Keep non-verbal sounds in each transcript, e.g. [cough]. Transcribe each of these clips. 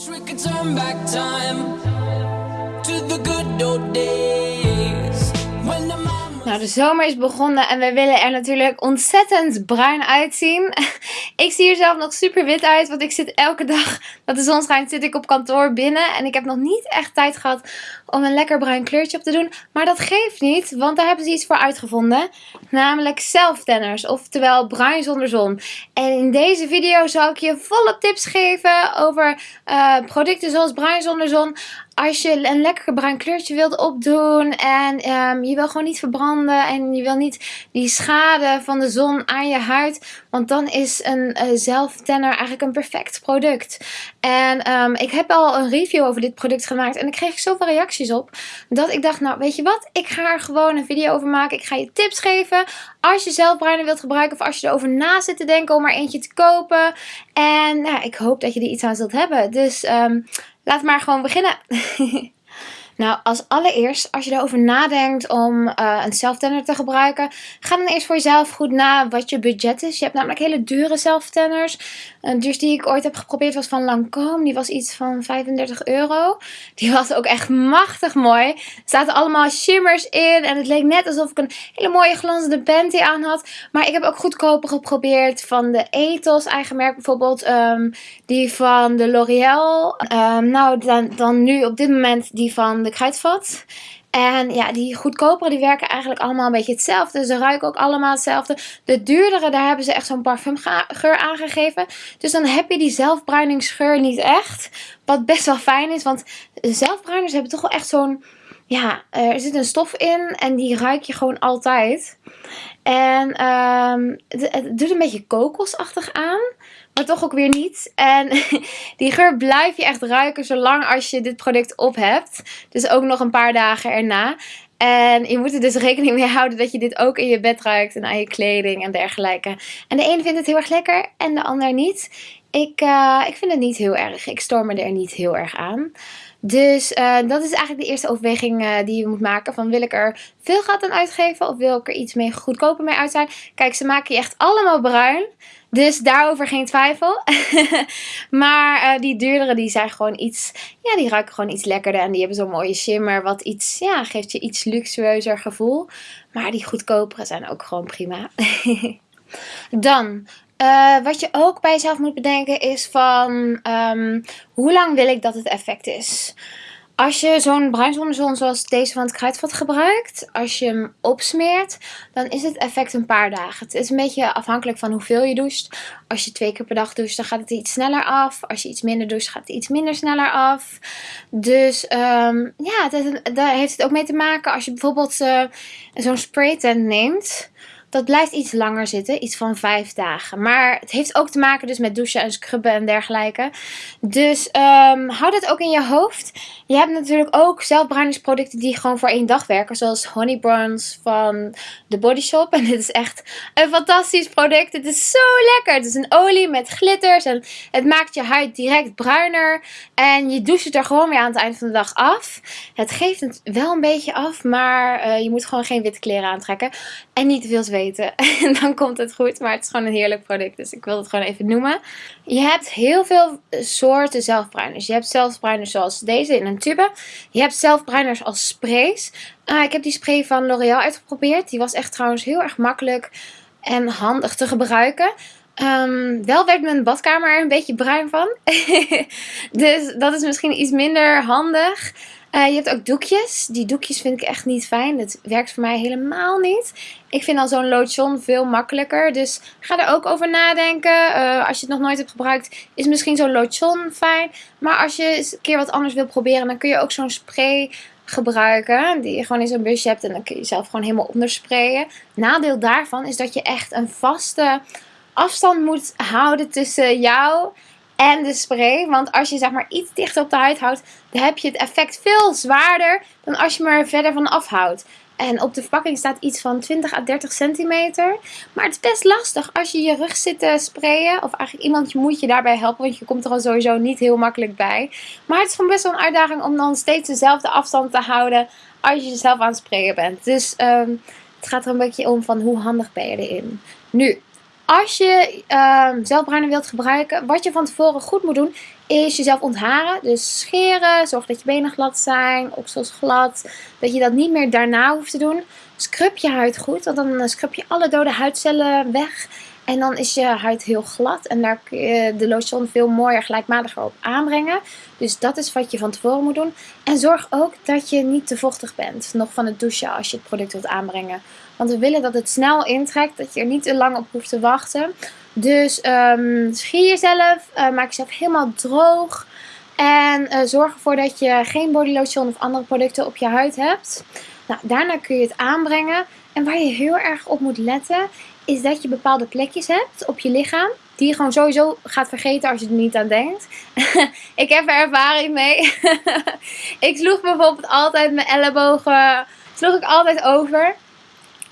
Turn back time to the good old days Nou, de zomer is begonnen en we willen er natuurlijk ontzettend bruin uitzien. [laughs] ik zie er zelf nog super wit uit, want ik zit elke dag dat de zon schijnt, zit ik op kantoor binnen. En ik heb nog niet echt tijd gehad om een lekker bruin kleurtje op te doen. Maar dat geeft niet, want daar hebben ze iets voor uitgevonden. Namelijk zelftanners, oftewel bruin zonder zon. En in deze video zal ik je volle tips geven over eh, producten zoals bruin zonder zon als je een lekker bruin kleurtje wilt opdoen en ehm, je wil gewoon niet verbranden en je wil niet die schade van de zon aan je huid, want dan is een uh, zelftanner eigenlijk een perfect product. En ehm, ik heb al een review over dit product gemaakt en ik kreeg zoveel reacties op dat ik dacht, nou weet je wat, ik ga er gewoon een video over maken. Ik ga je tips geven als je zelf bruiner wilt gebruiken of als je erover na zit te denken om er eentje te kopen. En nou, ik hoop dat je er iets aan zult hebben. Dus um, Laat maar gewoon beginnen. [laughs] Nou, als allereerst, als je erover nadenkt om uh, een zelftanner te gebruiken, ga dan eerst voor jezelf goed na wat je budget is. Je hebt namelijk hele dure zelftanners. Een duurste die ik ooit heb geprobeerd was van Lancome. Die was iets van 35 euro. Die was ook echt machtig mooi. Er zaten allemaal shimmers in en het leek net alsof ik een hele mooie glanzende panty aan had. Maar ik heb ook goedkoper geprobeerd van de Ethos eigen merk bijvoorbeeld. Um, die van de L'Oreal. Um, nou, dan, dan nu op dit moment die van de kruidvat. En ja, die goedkopere die werken eigenlijk allemaal een beetje hetzelfde. Ze ruiken ook allemaal hetzelfde. De duurdere, daar hebben ze echt zo'n parfumgeur aangegeven. Dus dan heb je die zelfbruiningsgeur niet echt. Wat best wel fijn is, want zelfbruiners hebben toch wel echt zo'n... Ja, er zit een stof in en die ruik je gewoon altijd. En um, het, het doet een beetje kokosachtig aan maar toch ook weer niet. En [laughs] die geur blijf je echt ruiken zolang als je dit product op hebt. Dus ook nog een paar dagen erna. En je moet er dus rekening mee houden dat je dit ook in je bed ruikt en aan je kleding en dergelijke. En de ene vindt het heel erg lekker en de ander niet. Ik, uh, ik vind het niet heel erg. Ik stoor me er niet heel erg aan. Dus uh, dat is eigenlijk de eerste overweging uh, die je moet maken. Van wil ik er veel geld aan uitgeven of wil ik er iets mee goedkoper mee uit zijn? Kijk, ze maken je echt allemaal bruin. Dus daarover geen twijfel. [laughs] maar uh, die duurdere die zijn gewoon iets, ja die ruiken gewoon iets lekkerder. En die hebben zo'n mooie shimmer wat iets, ja geeft je iets luxueuzer gevoel. Maar die goedkopere zijn ook gewoon prima. [laughs] Dan, uh, wat je ook bij jezelf moet bedenken is van um, hoe lang wil ik dat het effect is. Als je zo'n bruinzonnezon zoals deze van het kruidvat gebruikt, als je hem opsmeert, dan is het effect een paar dagen. Het is een beetje afhankelijk van hoeveel je doucht. Als je twee keer per dag doucht, dan gaat het iets sneller af. Als je iets minder doucht, gaat het iets minder sneller af. Dus um, ja, daar heeft het ook mee te maken. Als je bijvoorbeeld uh, zo'n spraytent neemt, dat blijft iets langer zitten, iets van vijf dagen. Maar het heeft ook te maken dus met douchen en scrubben en dergelijke. Dus um, hou dat ook in je hoofd. Je hebt natuurlijk ook zelfbruiningsproducten die gewoon voor één dag werken. Zoals Honey Bronze van The Body Shop. [laughs] En dit is echt een fantastisch product. Het is zo lekker. Het is een olie met glitters. En het maakt je huid direct bruiner. En je doucht het er gewoon weer aan het eind van de dag af. Het geeft het wel een beetje af. Maar uh, je moet gewoon geen witte kleren aantrekken. En niet te veel zweten. [laughs] En dan komt het goed. Maar het is gewoon een heerlijk product. Dus ik wil het gewoon even noemen. Je hebt heel veel soorten zelfbruiners. Je hebt zelfbruiners zoals deze in een tube. Je hebt zelfbruiners als sprays. Uh, ik heb die spray van L'Oreal uitgeprobeerd. Die was echt trouwens heel erg makkelijk en handig te gebruiken. Um, wel werd mijn badkamer er een beetje bruin van. [laughs] dus dat is misschien iets minder handig. Uh, je hebt ook doekjes. Die doekjes vind ik echt niet fijn. Dat werkt voor mij helemaal niet. Ik vind al zo'n lotion veel makkelijker. Dus ga er ook over nadenken. Uh, als je het nog nooit hebt gebruikt, is misschien zo'n lotion fijn. Maar als je eens een keer wat anders wil proberen, dan kun je ook zo'n spray gebruiken. Die je gewoon in zo'n busje hebt en dan kun je jezelf gewoon helemaal ondersprayen. Nadeel daarvan is dat je echt een vaste afstand moet houden tussen jou en de spray. Want als je zeg maar iets dichter op de huid houdt, dan heb je het effect veel zwaarder dan als je me verder van afhoudt. En op de verpakking staat iets van 20 à 30 centimeter. Maar het is best lastig als je je rug zit te sprayen. Of eigenlijk iemand moet je daarbij helpen. Want je komt er al sowieso niet heel makkelijk bij. Maar het is gewoon best wel een uitdaging om dan steeds dezelfde afstand te houden. Als je jezelf aan het sprayen bent. Dus um, het gaat er een beetje om van hoe handig ben je erin. Nu, als je zelfbruiner wilt gebruiken, wat je van tevoren goed moet doen, is jezelf ontharen. Dus scheren, zorg dat je benen glad zijn, oksels glad. Dat je dat niet meer daarna hoeft te doen. Scrub je huid goed, want dan eh, scrub je alle dode huidcellen weg. En dan is je huid heel glad en daar kun je de lotion veel mooier gelijkmatiger op aanbrengen. Dus dat is wat je van tevoren moet doen. En zorg ook dat je niet te vochtig bent, nog van het douchen als je het product wilt aanbrengen. Want we willen dat het snel intrekt, dat je er niet te lang op hoeft te wachten. Dus um, schier jezelf, uh, maak jezelf helemaal droog. En uh, zorg ervoor dat je geen body lotion of andere producten op je huid hebt. Nou, daarna kun je het aanbrengen. En waar je heel erg op moet letten, is dat je bepaalde plekjes hebt op je lichaam. Die je gewoon sowieso gaat vergeten als je er niet aan denkt. [laughs] ik heb er ervaring mee. [laughs] ik sloeg bijvoorbeeld altijd mijn ellebogen. Sloeg ik altijd over.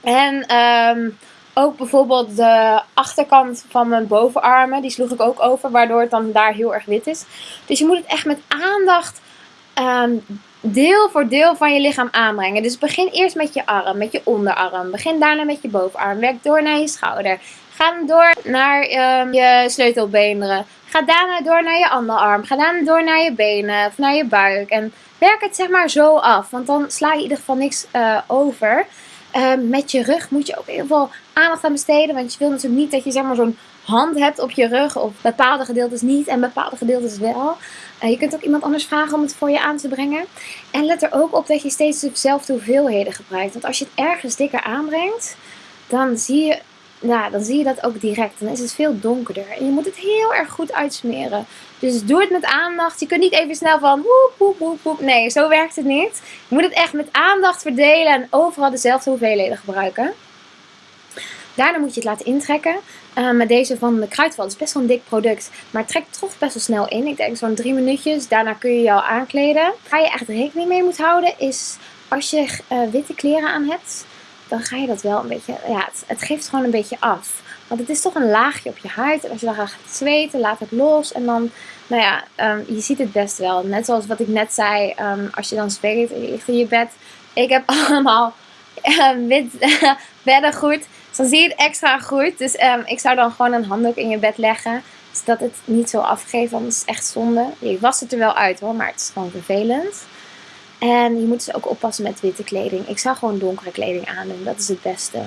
En um, ook bijvoorbeeld de achterkant van mijn bovenarmen. Die sloeg ik ook over. Waardoor het dan daar heel erg wit is. Dus je moet het echt met aandacht um, deel voor deel van je lichaam aanbrengen. Dus begin eerst met je arm, met je onderarm. Begin daarna met je bovenarm. Werk door naar je schouder. Ga dan door naar um, je sleutelbeenderen. Ga daarna door naar je andere arm. Ga daarna door naar je benen of naar je buik. En werk het zeg maar zo af. Want dan sla je in ieder geval niks uh, over. Uh, met je rug moet je ook heel veel aandacht aan besteden. Want je wil natuurlijk niet dat je zeg maar zo'n hand hebt op je rug. Of bepaalde gedeeltes niet en bepaalde gedeeltes wel. Uh, je kunt ook iemand anders vragen om het voor je aan te brengen. En let er ook op dat je steeds dezelfde hoeveelheden gebruikt. Want als je het ergens dikker aanbrengt, dan zie je, nou, dan zie je dat ook direct. Dan is het veel donkerder. En je moet het heel erg goed uitsmeren. Dus doe het met aandacht. Je kunt niet even snel van woep, woep, woep, woep. Nee, zo werkt het niet. Je moet het echt met aandacht verdelen en overal dezelfde hoeveelheden gebruiken. Daarna moet je het laten intrekken. Uh, met deze van de Kruidvat. Is best wel een dik product. Maar het trekt toch best wel snel in. Ik denk zo'n drie minuutjes. Daarna kun je jou aankleden. Waar je echt rekening mee moet houden is als je uh, witte kleren aan hebt. Dan ga je dat wel een beetje... Ja, het, geeft gewoon een beetje af. Want het is toch een laagje op je huid. En als je dan gaat zweten, laat het los. En dan, nou ja, um, je ziet het best wel. Net zoals wat ik net zei. Um, als je dan zweet in je bed. Ik heb [laughs] allemaal uh, wit [laughs] beddengoed. Dan zie je het extra goed. Dus um, ik zou dan gewoon een handdoek in je bed leggen. Zodat het niet zo afgeeft, want het is echt zonde. Je wast het er wel uit hoor, maar het is gewoon vervelend. En je moet dus ook oppassen met witte kleding. Ik zou gewoon donkere kleding aandoen, dat is het beste.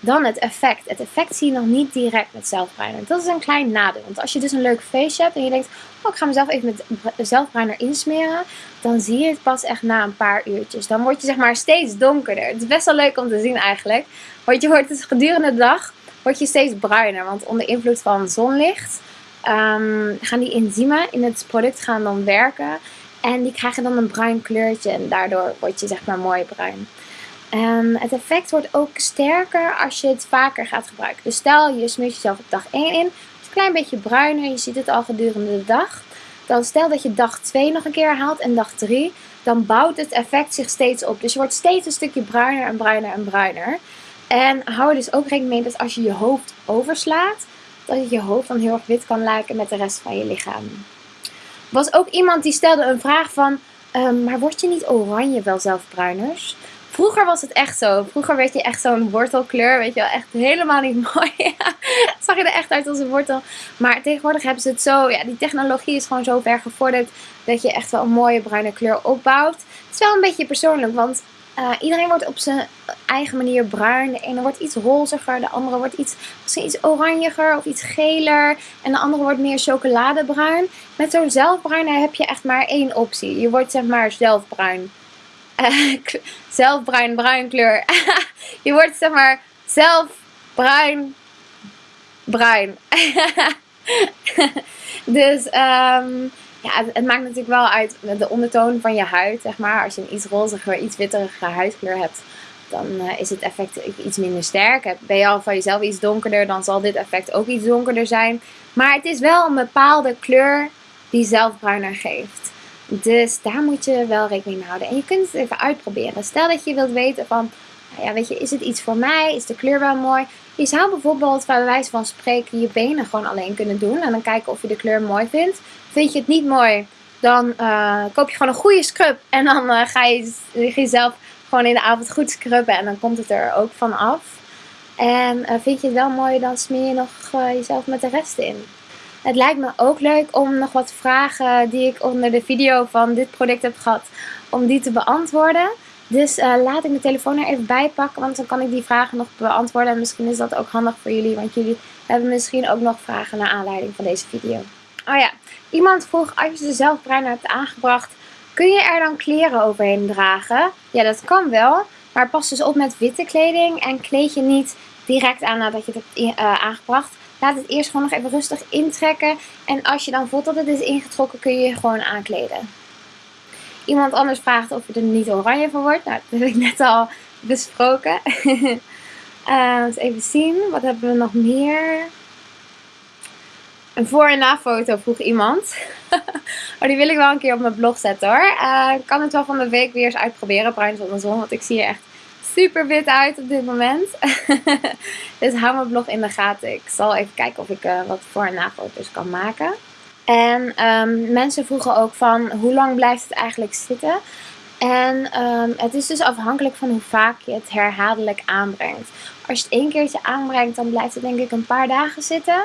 Dan het effect. Het effect zie je nog niet direct met zelfbruiner. Dat is een klein nadeel. Want als je dus een leuk feestje hebt en je denkt... Oh, ik ga mezelf even met zelfbruiner insmeren. Dan zie je het pas echt na een paar uurtjes. Dan word je zeg maar steeds donkerder. Het is best wel leuk om te zien eigenlijk. Want je wordt dus gedurende de dag word je steeds bruiner. Want onder invloed van zonlicht um, gaan die enzymen in het product gaan dan werken. En die krijgen dan een bruin kleurtje. En daardoor word je zeg maar mooi bruin. Um, het effect wordt ook sterker als je het vaker gaat gebruiken. Dus stel je smeert jezelf op dag 1 in. Is een klein beetje bruiner. Je ziet het al gedurende de dag. Dan stel dat je dag 2 nog een keer haalt en dag 3. Dan bouwt het effect zich steeds op. Dus je wordt steeds een stukje bruiner en bruiner en bruiner. En hou er dus ook rekening mee dat als je je hoofd overslaat. Dat je hoofd dan heel erg wit kan lijken met de rest van je lichaam. Was ook iemand die stelde een vraag van... Um, maar word je niet oranje wel zelf bruiners? Vroeger was het echt zo. Vroeger werd je echt zo'n wortelkleur. Weet je wel, echt helemaal niet [laughs] mooi. Zag je er echt uit als een wortel. Maar tegenwoordig hebben ze het zo. Ja, die technologie is gewoon zo ver gevorderd. Dat je echt wel een mooie bruine kleur opbouwt. Het is wel een beetje persoonlijk. Want uh, iedereen wordt op zijn eigen manier bruin. De ene wordt iets roziger. De andere wordt iets, iets oranjiger of iets geler. En de andere wordt meer chocoladebruin. Met zo'n zelfbruin heb je echt maar één optie. Je wordt zeg maar zelfbruin. Uh, zelf bruin, kleur. [laughs] je wordt zeg maar zelf bruin, bruin. [laughs] dus um, ja, het, maakt natuurlijk wel uit de ondertoon van je huid, zeg maar. Als je een iets roziger, iets witterige huidkleur hebt, dan uh, is het effect iets minder sterk. Ben je al van jezelf iets donkerder, dan zal dit effect ook iets donkerder zijn. Maar het is wel een bepaalde kleur die zelf bruiner geeft. Dus daar moet je wel rekening mee houden. En je kunt het even uitproberen. Stel dat je wilt weten van, ja, weet je, is het iets voor mij? Is de kleur wel mooi? Je zou bijvoorbeeld bij wijze van spreken je benen gewoon alleen kunnen doen. En dan kijken of je de kleur mooi vindt. Vind je het niet mooi, dan uh, koop je gewoon een goede scrub. En dan uh, ga je jezelf gewoon in de avond goed scrubben. En dan komt het er ook van af. En uh, vind je het wel mooi, dan smeer je nog jezelf met de rest in. Het lijkt me ook leuk om nog wat vragen die ik onder de video van dit product heb gehad, om die te beantwoorden. Dus uh, laat ik mijn telefoon er even bij pakken, want dan kan ik die vragen nog beantwoorden. En misschien is dat ook handig voor jullie, want jullie hebben misschien ook nog vragen naar aanleiding van deze video. Oh ja, iemand vroeg als je de zelfbruiner hebt aangebracht, kun je er dan kleren overheen dragen? Ja, dat kan wel, maar pas dus op met witte kleding en kleed je niet direct aan nadat je het hebt uh, aangebracht. Laat het eerst gewoon nog even rustig intrekken. En als je dan voelt dat het is ingetrokken, kun je je gewoon aankleden. Iemand anders vraagt of je er niet oranje van wordt. Nou, dat heb ik net al besproken. uh, [laughs] eens even zien. Wat hebben we nog meer? Een voor- en na-foto vroeg iemand. [laughs] oh, die wil ik wel een keer op mijn blog zetten hoor. Uh, ik kan het wel van de week weer eens uitproberen. Bruin zonder zon. Want ik zie er echt super wit uit op dit moment. [laughs] dus hou mijn blog in de gaten. Ik zal even kijken of ik uh, wat voor- en na-foto's kan maken. En um, mensen vroegen ook van hoe lang blijft het eigenlijk zitten. En um, het is dus afhankelijk van hoe vaak je het herhaaldelijk aanbrengt. Als je het één keertje aanbrengt, dan blijft het denk ik een paar dagen zitten.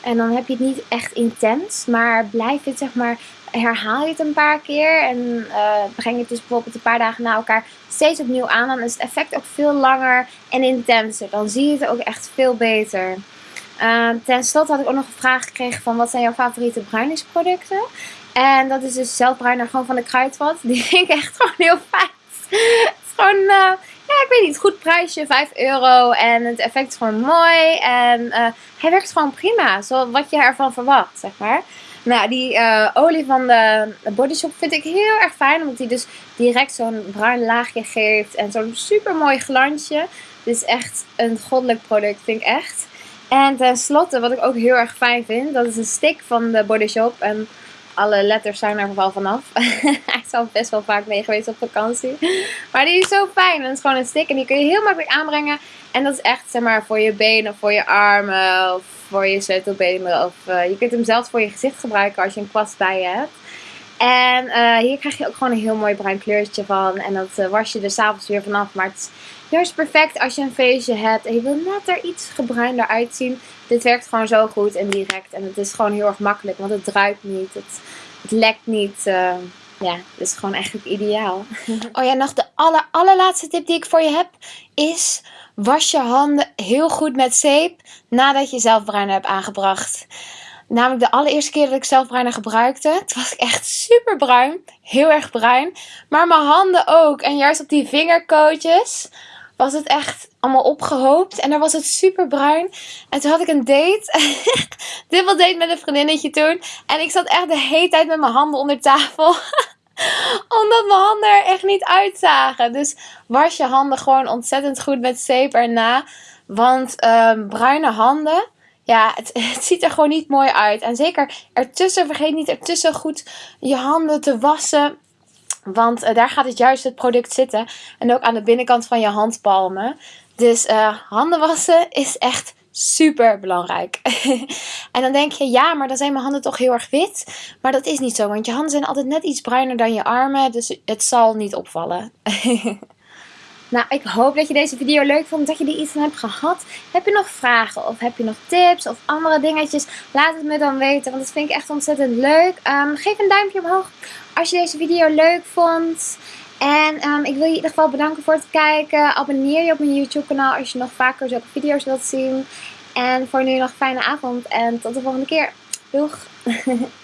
En dan heb je het niet echt intens. Maar blijf het zeg maar, herhaal je het een paar keer. En uh, breng je het dus bijvoorbeeld een paar dagen na elkaar steeds opnieuw aan. Dan is het effect ook veel langer en intenser. Dan zie je het ook echt veel beter. Uh, ten slotte had ik ook nog een vraag gekregen van wat zijn jouw favoriete bruiningsproducten? En dat is dus zelfbruiner gewoon van de Kruidvat. [laughs] Die vind ik echt gewoon heel fijn. het is gewoon, uh, ja ik weet niet, goed prijsje, 5 euro. En het effect is gewoon mooi. En uh, hij werkt gewoon prima, zoals wat je ervan verwacht, zeg maar. Nou, die uh, olie van de Body Shop vind ik heel erg fijn. Omdat die dus direct zo'n bruin laagje geeft. En zo'n super mooi glansje. Dit is echt een goddelijk product, vind ik echt. En tenslotte, wat ik ook heel erg fijn vind, dat is een stick van de Body Shop. En alle letters zijn er wel vanaf. [laughs] Hij is al best wel vaak mee geweest op vakantie. Maar die is zo fijn. En het is gewoon een stick en die kun je heel makkelijk aanbrengen. En dat is echt zeg maar voor je benen voor je armen of voor je sleutelbenen. Of uh, je kunt hem zelfs voor je gezicht gebruiken als je een kwast bij je hebt. En uh, hier krijg je ook gewoon een heel mooi bruin kleurtje van. En dat uh, was je er s'avonds weer vanaf. Maar het is juist perfect als je een feestje hebt en je wil net er iets gebruinder uitzien. Dit werkt gewoon zo goed en direct. En het is gewoon heel erg makkelijk, want het druipt niet. Het, het lekt niet. Uh, ja, het is gewoon eigenlijk ideaal. [laughs] oh ja, nog de aller, allerlaatste tip die ik voor je heb is... Was je handen heel goed met zeep nadat je zelfbruiner hebt aangebracht. Namelijk de allereerste keer dat ik zelfbruiner gebruikte. Toen was ik echt super bruin. Heel erg bruin. Maar mijn handen ook. En juist op die vingerkootjes was het echt allemaal opgehoopt. En daar was het super bruin. En toen had ik een date. [laughs] Dubbel date met een vriendinnetje toen. En ik zat echt de hele tijd met mijn handen onder tafel. [laughs] Omdat mijn handen er echt niet uitzagen. Dus was je handen gewoon ontzettend goed met zeep erna. Want um, bruine handen ja, [laughs] het, ziet er gewoon niet mooi uit. En zeker ertussen, vergeet niet ertussen goed je handen te wassen. Want uh, daar gaat het juist het product zitten. En ook aan de binnenkant van je handpalmen. Dus uh, handen wassen is echt super belangrijk. [laughs] en dan denk je, ja, maar dan zijn mijn handen toch heel erg wit. Maar dat is niet zo, want je handen zijn altijd net iets bruiner dan je armen. Dus het zal niet opvallen. [laughs] Nou, ik hoop dat je deze video leuk vond, dat je er iets van hebt gehad. Heb je nog vragen of heb je nog tips of andere dingetjes? Laat het me dan weten, want dat vind ik echt ontzettend leuk. Um, geef een duimpje omhoog als je deze video leuk vond. En um, ik wil je in ieder geval bedanken voor het kijken. Abonneer je op mijn YouTube kanaal als je nog vaker zulke video's wilt zien. En voor nu nog een fijne avond en tot de volgende keer. Doeg! [laughs]